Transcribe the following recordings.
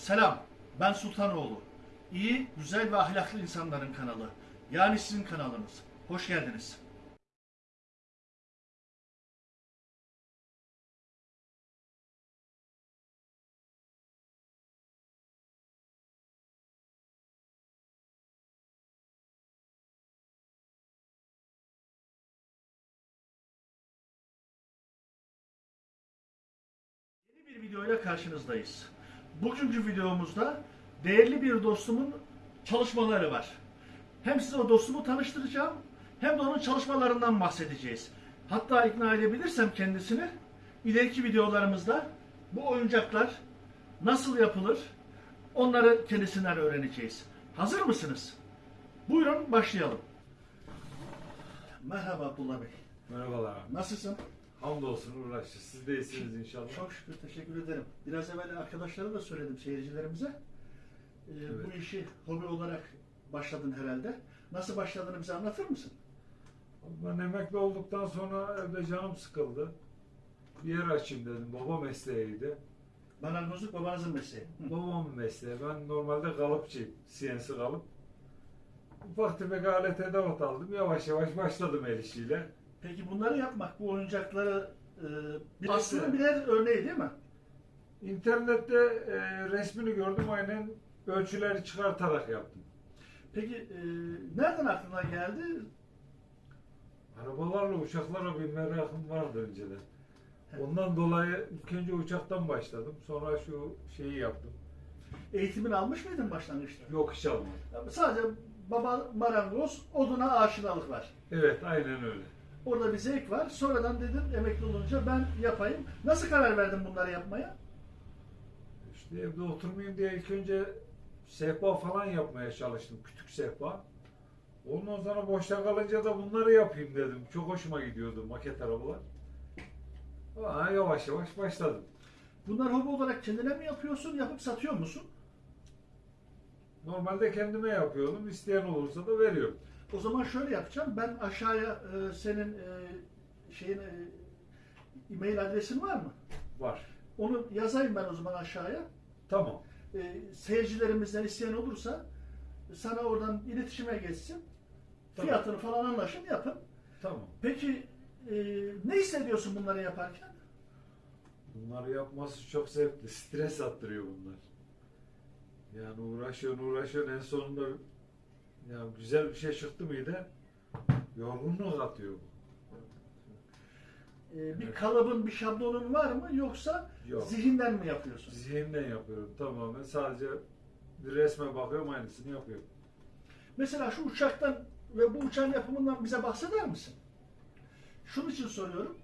Selam, ben Sultanoğlu. İyi, güzel ve ahlaklı insanların kanalı. Yani sizin kanalınız. Hoş geldiniz. Yeni bir videoyla karşınızdayız. Bugünkü videomuzda değerli bir dostumun çalışmaları var. Hem size o dostumu tanıştıracağım hem de onun çalışmalarından bahsedeceğiz. Hatta ikna edebilirsem kendisini ileriki videolarımızda bu oyuncaklar nasıl yapılır onları kendisinden öğreneceğiz. Hazır mısınız? Buyurun başlayalım. Merhaba Abdullah Bey. Merhabalar. Nasılsın? Hamdolsun uğraştı. Siz de iyisiniz inşallah. Çok şükür teşekkür ederim. Biraz evvel arkadaşlara da söyledim seyircilerimize. Ee, Evet. Bu işi hobi olarak başladın herhalde. Nasıl başladığını bize anlatır mısın? Ben emekli olduktan sonra evde canım sıkıldı. Bir yer açayım dedim. Baba mesleğiydi. Marangozluk babanızın mesleği. Hı. Babamın mesleği. Ben normalde kalıpçıyım. CNC kalıp. Ufak tefek alet edevat aldım. Yavaş yavaş başladım el işiyle. Peki bunları yapmak, bu oyuncakları e, bir aslında birer örneği değil mi? İnternette e, resmini gördüm. Aynen ölçüleri çıkartarak yaptım. Peki e, nereden aklına geldi? Arabalarla uçaklara bir merakım vardı önceden. Ondan dolayı ilk önce uçaktan başladım. Sonra şu şeyi yaptım. Eğitimini almış mıydın başlangıçta? Yok iş almadım. Sadece baba marangoz, oduna aşinalık var. Evet aynen öyle. Orada bir zevk var. Sonradan dedim emekli olunca ben yapayım. Nasıl karar verdin bunları yapmaya? İşte evde oturmayayım diye ilk önce sehpa falan yapmaya çalıştım. Küçük sehpa. Ondan sonra boşta kalınca da bunları yapayım dedim. Çok hoşuma gidiyordu maket arabalar. Aa, yavaş yavaş başladım. Bunlar hobi olarak kendine mi yapıyorsun, yapıp satıyor musun? Normalde kendime yapıyordum. İsteyen olursa da veriyorum. O zaman şöyle yapacağım. Ben aşağıya e, senin e, şeyin e, e-mail adresin var mı? Var. Onu yazayım ben o zaman aşağıya. Tamam. E, seyircilerimizden isteyen olursa sana oradan iletişime geçsin. Tamam. Fiyatını falan anlaşın yapın. Tamam. Peki e, ne hissediyorsun bunları yaparken? Bunları yapması çok zevkli. Stres attırıyor bunlar. Yani uğraşıyorsun uğraşıyorsun en sonunda ya güzel bir şey çıktı mıydı yorgunluk atıyor bu. E, bir Evet. kalıbın, bir şablonun var mı yoksa Yok. zihinden mi yapıyorsun? Zihinden yapıyorum tamamen. Sadece bir resme bakıyorum aynısını yapıyorum. Mesela şu uçaktan ve bu uçağın yapımından bize bahseder misin? Şunun için soruyorum.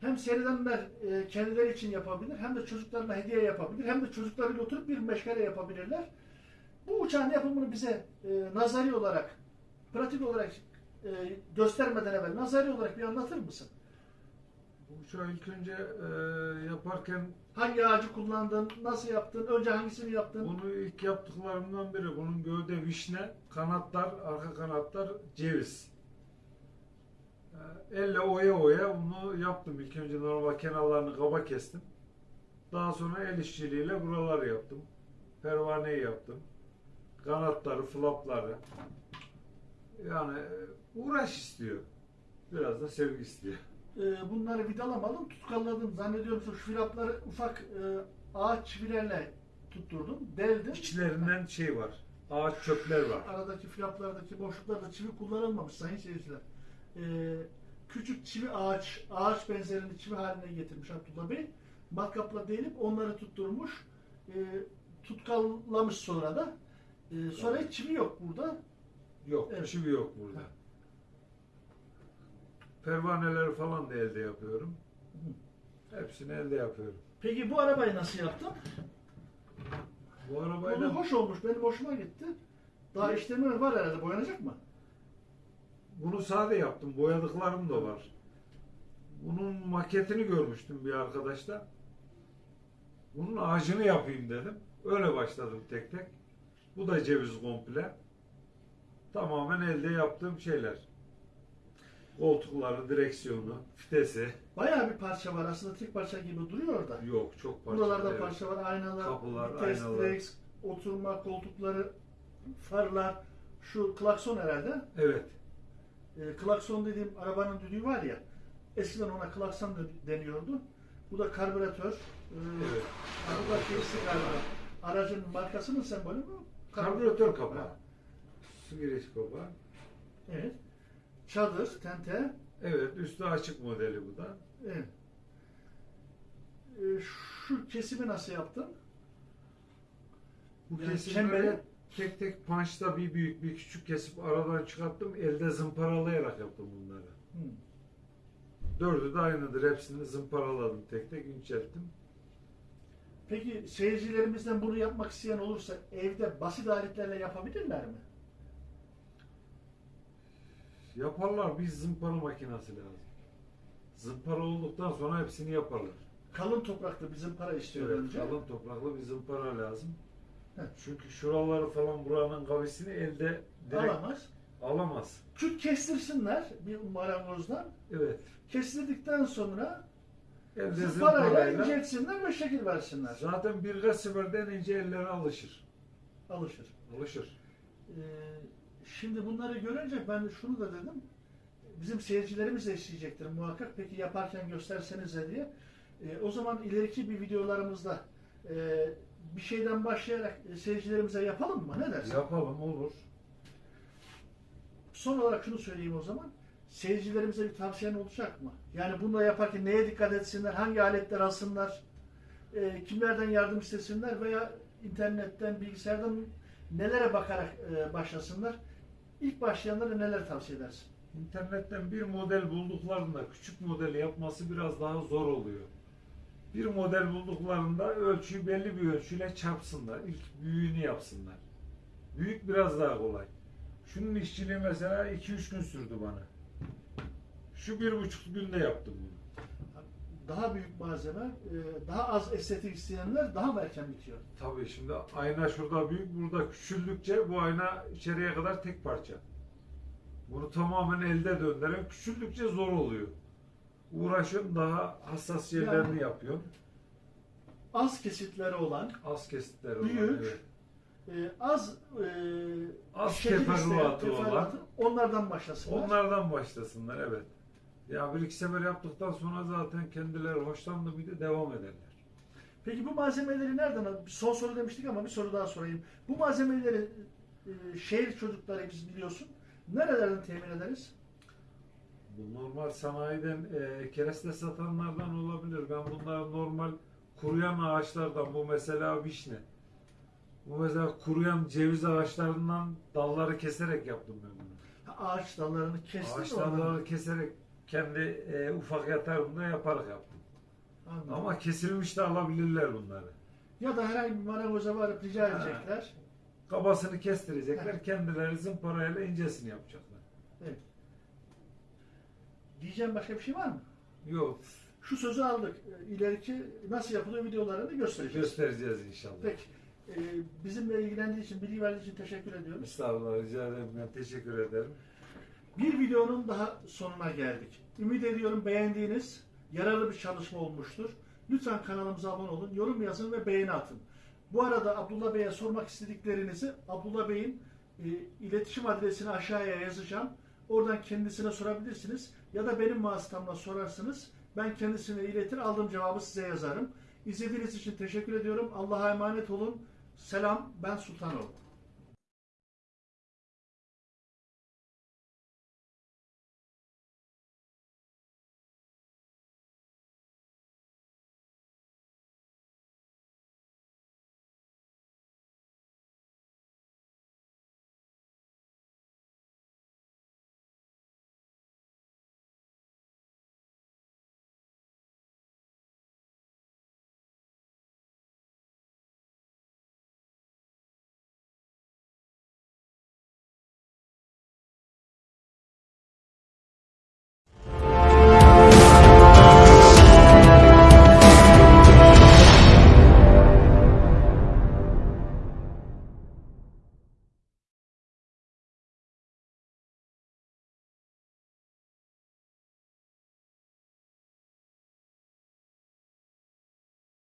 Hem seyredenler e, kendileri için yapabilir, hem de çocuklarına hediye yapabilir, hem de çocuklarıyla oturup bir meşgale yapabilirler. Bu uçağın yapımını bize e, nazari olarak, pratik olarak e, göstermeden evvel nazari olarak bir anlatır mısın? Bu uçağı ilk önce e, yaparken Hangi ağacı kullandın, nasıl yaptın, önce hangisini yaptın? bunu ilk yaptıklarımdan biri bunun gövde vişne, kanatlar, arka kanatlar ceviz. E, Elle oya oya bunu yaptım. İlk önce normal kenarlarını kaba kestim. Daha sonra el işçiliğiyle buraları yaptım. Pervaneyi yaptım. Kanatları, flapları. Yani e, uğraş istiyor. Biraz da sevgi istiyor. E, bunları vidalamadım, tutkaladım. Zannediyorum şu filapları ufak e, ağaç çivilerle tutturdum, deldim. İçlerinden şey var. Ağaç çöpler var. aradaki flaplardaki boşluklarda çivi kullanılmamış sayın seyirciler. Ee, küçük çivi ağaç, ağaç benzerini çivi haline getirmiş Abdullah Bey. Matkapla delip onları tutturmuş. Ee, tutkallamış sonra da. Ee, sonra hiç çivi yok burada. Yok, Evet. çivi yok burada. Pervaneleri falan da elde yapıyorum. Hepsini elde yapıyorum. Peki bu arabayı nasıl yaptın? Bu Bunu arabayla hoş olmuş, benim hoşuma gitti. Daha işlemi var herhalde, boyanacak mı? bunu sade yaptım. Boyadıklarım da var. Bunun maketini görmüştüm bir arkadaşta. Bunun ağacını yapayım dedim. Öyle başladım tek tek. Bu da ceviz komple. Tamamen elde yaptığım şeyler. Koltukları, direksiyonu, vitesi. Bayağı bir parça var. Aslında tek parça gibi duruyor orada. Yok çok parça. Buralarda evet. parça var. Aynalar, Kapılar, vites, aynalar. direkt, oturma koltukları, farlar. Şu klakson herhalde. Evet. E, klakson dediğim arabanın düdüğü var ya. Eskiden ona klakson deniyordu. Bu da karbüratör. E, Evet. ha, bu da şeysi galiba. Aracın markasının sembolü mü? Karbüratör kapağı. Su giriş kapağı. Evet. Çadır, tente. Evet, üstü açık modeli bu da. Evet. E, şu kesimi nasıl yaptın? Bu Yani kesimleri çemberi- tek tek punchta bir büyük bir küçük kesip aradan çıkarttım. Elde zımparalayarak yaptım bunları. Hı. Dördü de aynıdır. Hepsini zımparaladım tek tek incelttim. Peki seyircilerimizden bunu yapmak isteyen olursa evde basit aletlerle yapabilirler mi? Yaparlar bir zımpara makinesi lazım. Zımpara olduktan sonra hepsini yaparlar. Kalın toprakta bizim para istiyor Evet, önce. kalın topraklı bir zımpara lazım. Heh. Çünkü şuraları falan buranın kavisini elde direkt Alamaz. alamaz. Küt kestirsinler bir marangozdan. Evet. Kestirdikten sonra Elde zımparayla zımparayla inceltsinler ve şekil versinler. zaten birkaç seferden ince ellere alışır. Alışır. Alışır. Ee, şimdi bunları görünce ben şunu da dedim. Bizim seyircilerimiz de isteyecektir muhakkak. Peki yaparken göstersenize diye. Ee, o zaman ileriki bir videolarımızda e, bir şeyden başlayarak e, seyircilerimize yapalım mı? Ne dersin? Yapalım olur. Son olarak şunu söyleyeyim o zaman. Seyircilerimize bir tavsiyen olacak mı? Yani bunu yaparken neye dikkat etsinler? Hangi aletler alsınlar? e, kimlerden yardım istesinler veya internetten, bilgisayardan nelere bakarak e, başlasınlar? İlk başlayanlara neler tavsiye edersin? İnternetten bir model bulduklarında küçük modeli yapması biraz daha zor oluyor. Bir model bulduklarında ölçüyü belli bir ölçüyle çarpsınlar. İlk büyüğünü yapsınlar. Büyük biraz daha kolay. Şunun işçiliği mesela 2-3 gün sürdü bana. Şu bir buçuk günde yaptım bunu. Daha büyük malzeme, e, daha az estetik isteyenler daha mı erken bitiyor? Tabii şimdi ayna şurada büyük, burada küçüldükçe bu ayna içeriye kadar tek parça. Bunu tamamen elde döndüren küçüldükçe zor oluyor. Uğraşıyorum daha hassas yerlerini Yani- yapıyorum. Az kesitleri olan, Az kesitleri olan, Büyük, evet. e, az e, Az teferruatı olan. onlardan başlasınlar. Onlardan başlasınlar evet. Ya bir iki sefer yaptıktan sonra zaten kendileri hoşlandı bir de devam ederler. Peki bu malzemeleri nereden al? Son soru demiştik ama bir soru daha sorayım. Bu malzemeleri e, şehir çocukları biz biliyorsun. Nerelerden temin ederiz? Bu normal sanayiden e, kereste satanlardan olabilir. Ben bunları normal kuruyan ağaçlardan, bu mesela vişne. Bu mesela kuruyan ceviz ağaçlarından dalları keserek yaptım ben bunu. Ha, Ağaç dallarını kestin Ağaç oradan. dalları keserek kendi e, ufak yatağımda yaparak yaptım. Anladım. Ama kesilmiş de alabilirler bunları. Ya da herhangi bir marangoza varıp rica Ha. edecekler. Kabasını kestirecekler, kendileri zımparayla incesini yapacaklar. Evet. Diyeceğim başka bir şey var mı? Yok, Şu sözü aldık. E, İleriki nasıl yapılıyor videolarını göstereceğiz. göstereceğiz inşallah. Peki. E, bizimle ilgilendiği için, bilgi verdiği için teşekkür ediyoruz. Estağfurullah, rica ederim. Ben teşekkür ederim. Bir videonun daha sonuna geldik. Ümit ediyorum beğendiğiniz, yararlı bir çalışma olmuştur. Lütfen kanalımıza abone olun, yorum yazın ve beğeni atın. Bu arada Abdullah Bey'e sormak istediklerinizi Abdullah Bey'in e, iletişim adresini aşağıya yazacağım. Oradan kendisine sorabilirsiniz. Ya da benim vasıtamla sorarsınız. Ben kendisine iletir, aldığım cevabı size yazarım. İzlediğiniz için teşekkür ediyorum. Allah'a emanet olun. Selam, ben Sultanoğlu.